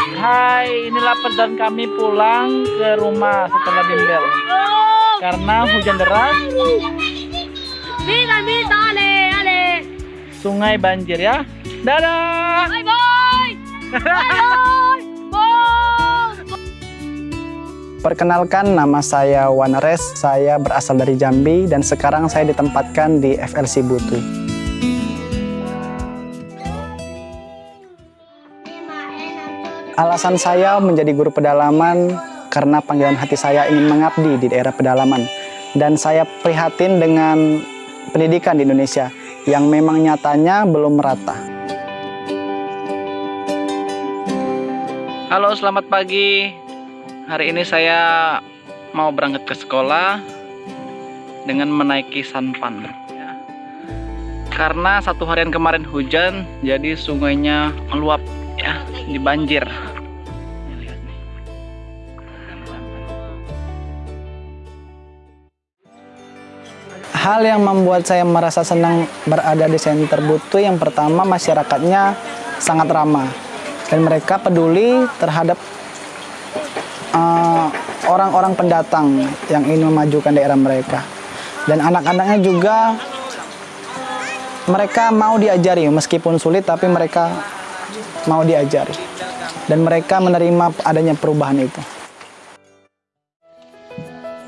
Hai, inilah perjalanan kami pulang ke rumah setelah bimbel. Karena hujan deras, sungai banjir ya. Dadah! Bye bye. Bye bye. Bye. Perkenalkan nama saya Wanares, saya berasal dari Jambi dan sekarang saya ditempatkan di FLC Butuh. Alasan saya menjadi guru pedalaman karena panggilan hati saya ingin mengabdi di daerah pedalaman dan saya prihatin dengan pendidikan di Indonesia yang memang nyatanya belum merata. Halo, selamat pagi. Hari ini saya mau berangkat ke sekolah dengan menaiki sanpan. ya. Karena satu harian kemarin hujan, jadi sungainya meluap ya, lihat nih. Hal yang membuat saya merasa senang berada di Center Butuh yang pertama masyarakatnya sangat ramah dan mereka peduli terhadap eh, orang-orang pendatang yang ingin memajukan daerah mereka dan anak-anaknya juga mereka mau diajari meskipun sulit tapi mereka mau diajari dan mereka menerima adanya perubahan itu.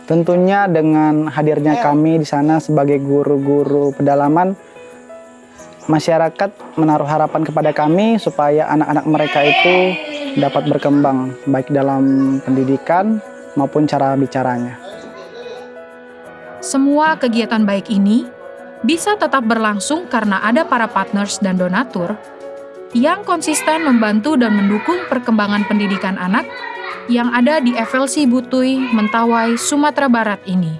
Tentunya dengan hadirnya kami di sana sebagai guru-guru pedalaman, masyarakat menaruh harapan kepada kami supaya anak-anak mereka itu dapat berkembang baik dalam pendidikan maupun cara bicaranya. Semua kegiatan baik ini bisa tetap berlangsung karena ada para partners dan donatur yang konsisten membantu dan mendukung perkembangan pendidikan anak yang ada di FLC Butui, Mentawai, Sumatera Barat ini.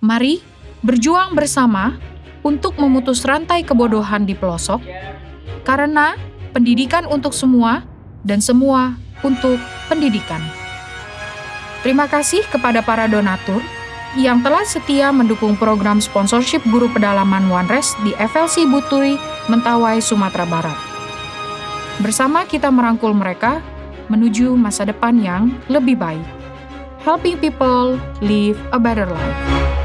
Mari berjuang bersama untuk memutus rantai kebodohan di pelosok, karena pendidikan untuk semua dan semua untuk pendidikan. Terima kasih kepada para donatur yang telah setia mendukung program sponsorship guru pedalaman Wanres di FLC Butui, Mentawai, Sumatera Barat. Bersama kita merangkul mereka menuju masa depan yang lebih baik. Helping people live a better life.